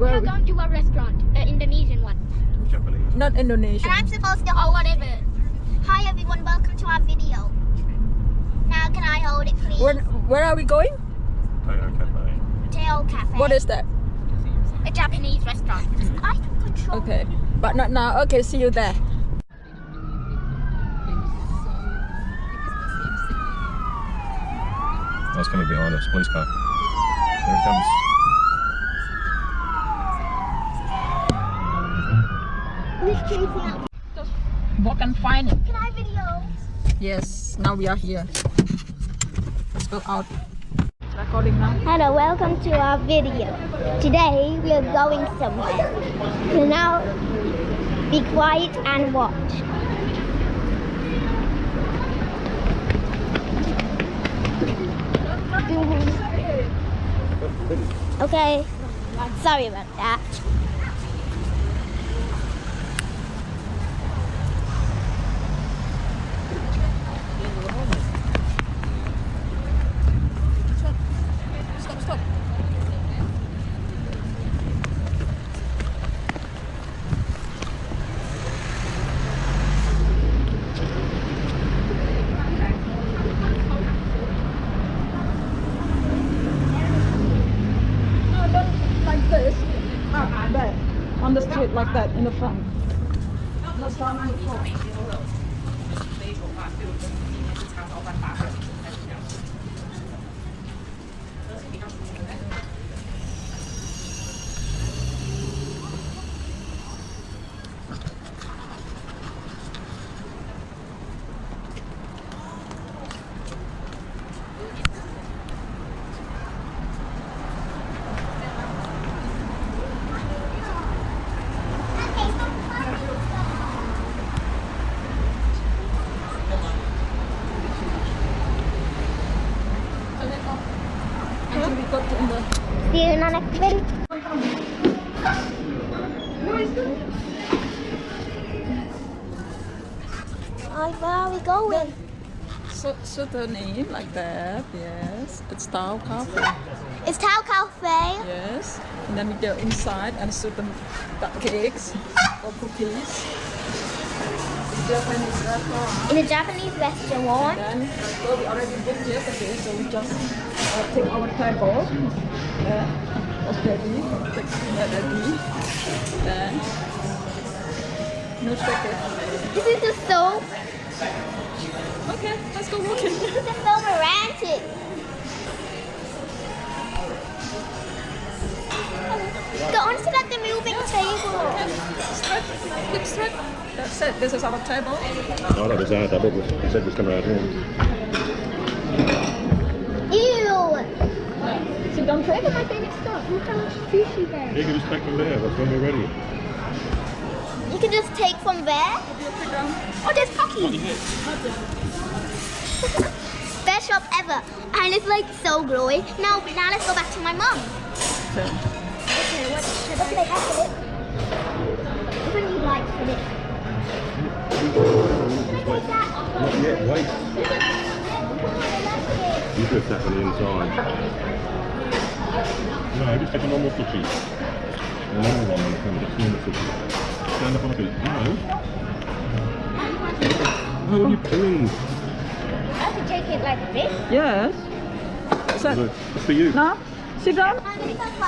Where We're going to a restaurant, an Indonesian one. Japanese. Not Indonesian. And I'm supposed to Or hold whatever. Hi everyone, welcome to our video. Now can I hold it please? Where, where are we going? Tokyo Cafe. Tail Cafe. What is that? A Japanese restaurant. I can control. Okay. But not now. Okay, see you there. That's coming behind us. Police car. Here it comes. Who's chasing out? Walk and find it. Can I video? Yes, now we are here. Let's go out. Recording now. Hello, welcome to our video. Today we are going somewhere. So now be quiet and watch. Mm-hmm. Okay, sorry about that. Stop, stop. No, don't like this. Ah, there. On the street like that, in the front. Not stand on the front. Until we got in See you in the next video. Oh, where are we going? So, so the name like that, yes. It's Tao Cafe, It's Tao Cafe. yes. And then we go inside and shoot the cupcakes or cookies. Japanese restaurant. In a Japanese restaurant. Then so we already booked yesterday, so we just take our table. Uh, already, take already. Then no ticket. This is just so, Okay, let's go walking. this is so romantic. Go on to that the moving table. straight, keep straight. That's it. This is our table. Oh, that was our double. He said it was coming out here. Ew. Sit down, table. my favorite stuff. Look how much sushi there. You can just take them there. That's when we're ready. You can just take from there. Oh, there's Pocky. Best shop ever. And it's like so glowy. Now, now let's go back to my mom. Okay. Okay, what should I have for it? What do you like for it? Can I take that? Not yet. Wait. You put that on the inside. No, just take a normal sushi. A normal one on the camera. Just normal sushi. Stand up on a feet. No. Oh, what are you doing? I have to take it like this. Yes. So, It's for you. now, sit down.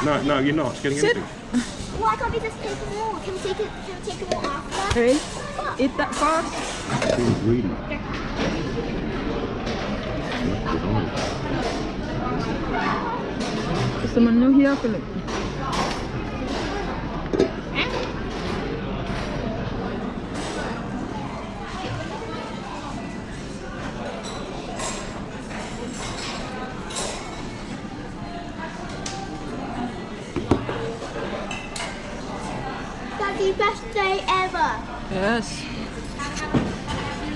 No, no, you're not getting Sit. anything. Why can't we just take them all? Can we take it? Can we take them all after? Hey, eat that first. Being greedy. What's the menu here? Best day ever. Yes.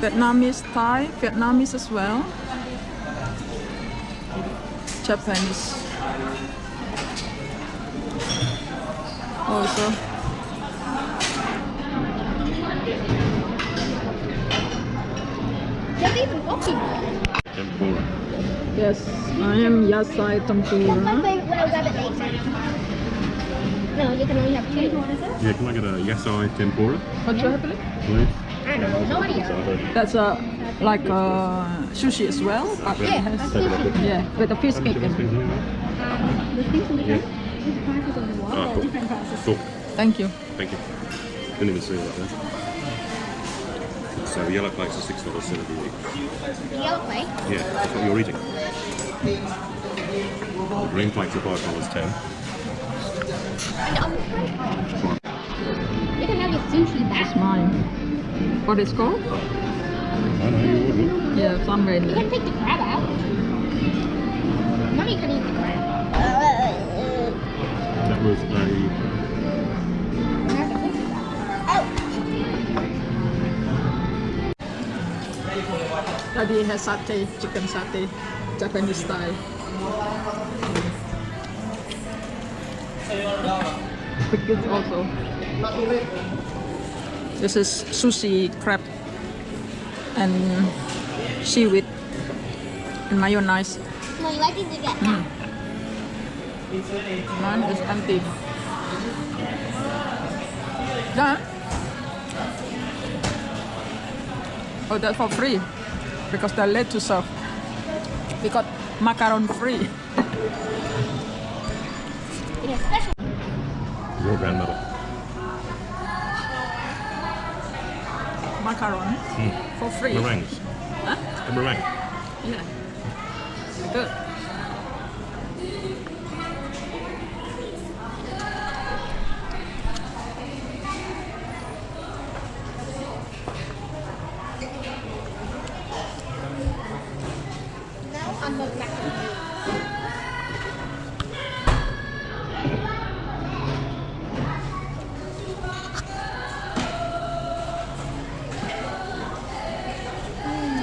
Vietnamese Thai, Vietnamese as well. Japanese. Also. There's. Tempura. Yes, I am Yasai That's my Tempura. favorite when I grab it later. No, you can only have two. Yeah, can I get a yasai tempura, What you have, please? please? I don't know. Nobody else. Asada. That's uh, like uh, sushi as well, but it Yeah. has Take a look at yeah with a fish How cake. chicken in. things in here? Yeah. Ah, cool. Cool. Thank you. Thank you. Didn't even see that there. So the yellow plates are six dollars seventy each. The yellow plate. Yeah, that's what you're eating. The green plates are five dollars ten. And the other plate. You can have your sushi It's mine. What is called? I know you wouldn't. Yeah, sunrain. You can take the crab out. Mommy can eat the crab. That was a Daddy has satay, chicken satay, Japanese style. Pickles also. This is sushi crab and seaweed and mayonnaise. No, you like it to get mm. that. Mine is empty. Yeah. Oh, that's for free. Because they're late to serve. We got macaron free. Your grandmother. Macaron hmm. for free. Meringues. Huh? A meringue. Yeah. Good. On the macaroni.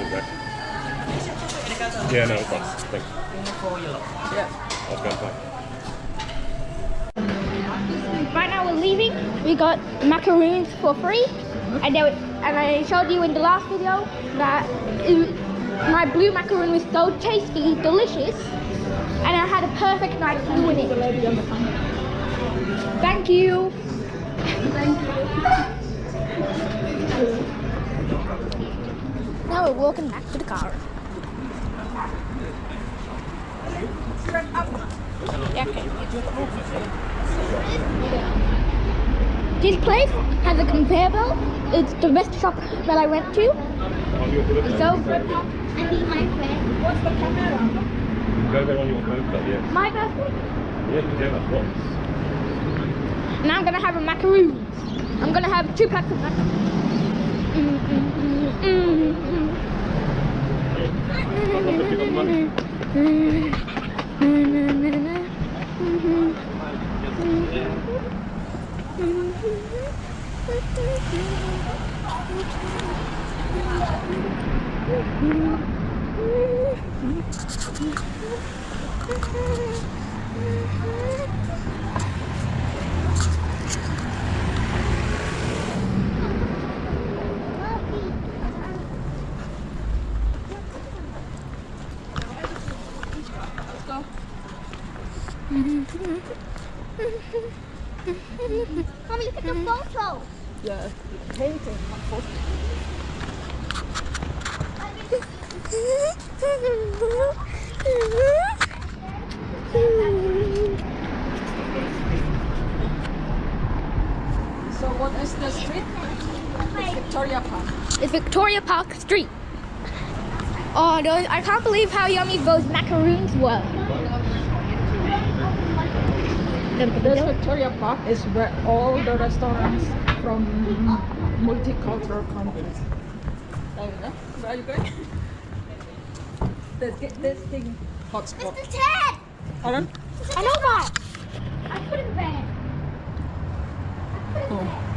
Okay. Yeah, no, thanks. Thanks. Yeah. I was going to pay. Right now we're leaving. We got macaroons for free, and then and I showed you in the last video that it, my blue macaroon was so tasty, delicious, and I had a perfect night doing it. Thank you. Thank you. Now we're walking back to the car. This place has a conveyor belt. It's the best shop that I went to. On your birthday. So, I need my friend. What's the camera? Go there on your birthday, yeah. My birthday. Yeah, yeah, that's what. Now I'm gonna have a macaroon. I'm gonna have two packs of macaroons. Mm, mm, mm, mm, mm. Mommy, look at the photo. Yeah. Painting. So what is the street? Victoria Park. It's Victoria Park Street. Oh, those, I can't believe how yummy those macaroons were. This Victoria Park is where all the restaurants from multicultural countries. There you go. Where are you going? Let's get this thing hotspot. Mr. Ted! Pardon? I know that! I put it there. Oh.